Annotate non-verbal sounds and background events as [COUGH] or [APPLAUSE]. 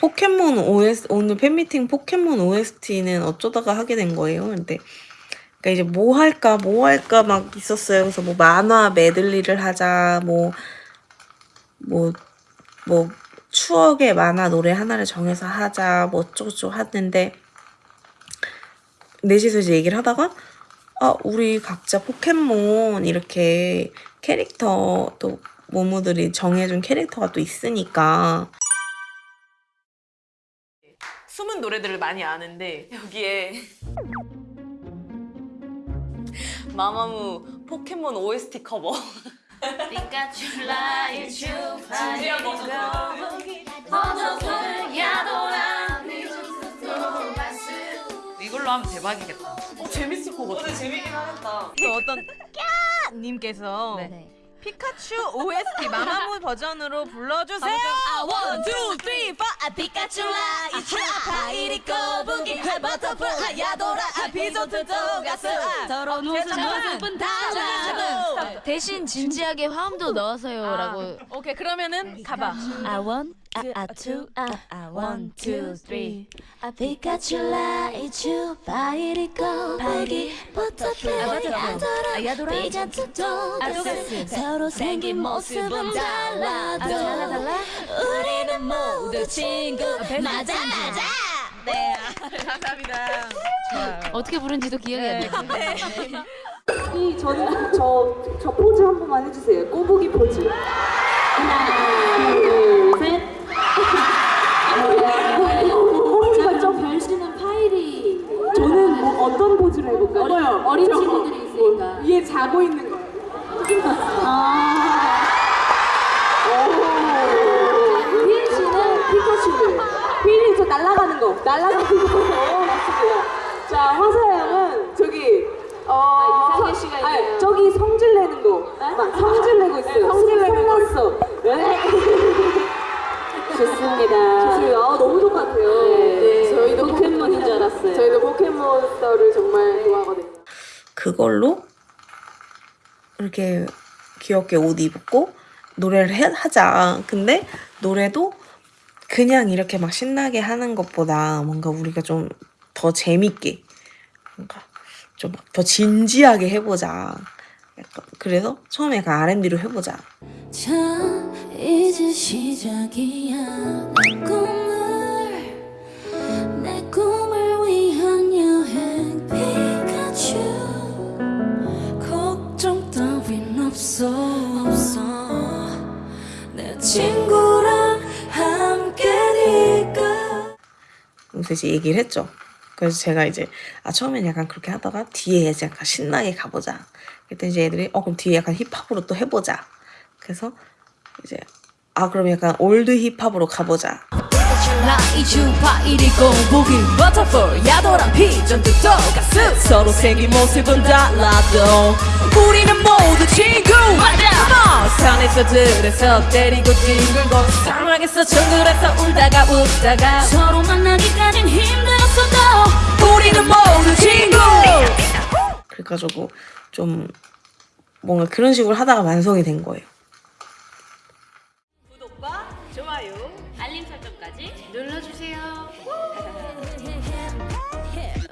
포켓몬 OS 오늘 팬미팅 포켓몬 OST는 어쩌다가 하게 된 거예요. 근데 그러니까 이제 뭐 할까 뭐 할까 막 있었어요. 그래서 뭐 만화 메들리를 하자 뭐 뭐 뭐 추억의 만화 노래 하나를 정해서 하자 뭐 어쩌고저쩌고 하는데 넷이서 이제 얘기를 하다가 아 우리 각자 포켓몬 이렇게 캐릭터 또 모모들이 정해준 캐릭터가 또 있으니까 숨은 노래들을 많이 아는데 여기에 [LAUGHS] 마마무 포켓몬 OST 커버 [LAUGHS] 이걸로 하면 대박이겠다. 어, 재밌을 것 같아 재밌긴 하겠다 또 어떤 꺄님께서 네. 피카츄 OST 마마무 버전으로 불러주세요. 아, four. 아, 피카츄 라 이츄 파이리 꼬부기 버터풀 하야도라 아, 비조트 도 가스. 저런 웃음 모습은 달라도 대신 진지하게 화음도 넣어서요라고. 오케이 그러면은 가봐. 아 원, 아, 아 투, 아, 아 원, 투, 쓰리 아 피카츄 라이츄 파이리 꼬부기 버터풀 아, 야도란. 피죤투 아, 또가스. 서로 생긴 모습은 달라도. 달라 달라 우리는 모두 친구 맞아 맞아 네, 감사합니다. 좋아요. 어떻게 부른지도 기억이 네. 안 나. 이 저는 저, 저 포즈 한 번만 해주세요. 꼬부기 포즈. 하나, 둘, 셋. 제가 좀 변신은 파이리. 저는 뭐 어떤 포즈를 해볼까요? 어려요. 어린 친구들이 있으니까. 위에 자고 있는 거예요. 아. 오. 휘인 씨는 피카츄. 휘인이 저 날아가는 거. 날아가는 거. 어, 맞습니다. 자, 화사양은 저기 어, 이상해 씨가 있네요. 저기 성질 내는 거. 막 성질 내고 있어요. 성질 내는 거 있어. [LAUGHS] 좋습니다. 좋습니다. 아, 너무 똑같아요. 네. 저희도 포켓몬인 줄 알았어요. 저희도 포켓몬스터를 정말 좋아하거든요. 그걸로 이렇게 귀엽게 옷 입고 노래를 해, 하자. 근데 노래도 그냥 이렇게 막 신나게 하는 것보다 뭔가 우리가 좀 더 재밌게 뭔가 좀 더 진지하게 해보자. 약간 그래서 처음에 그 R&B로 해보자. 자 이제 시작이야 그래서 이제 얘기를 했죠. 그래서 제가 이제 아 처음엔 약간 그렇게 하다가 뒤에 이제 약간 신나게 가보자. 그랬더니 이제 애들이 어 그럼 뒤에 약간 힙합으로 또 해보자. 그래서 이제 아 그럼 약간 old 힙합으로 가보자. 라이츄 파이리 꼬부기 버터풀 야도란 피죤투 또가스 서로 생긴 모습은 달라도 우리는 모두 친구. 맞아. 산에서 들에서 때리고 뒹굴고 사막에서 정글에서 울다가 웃다가 서로 만나기까진 힘들었어도 우리는 모두 친구. 그래가지고 좀 뭔가 그런 식으로 하다가 완성이 된 거예요. 좋아요, 알림 설정까지 눌러주세요. [LAUGHS]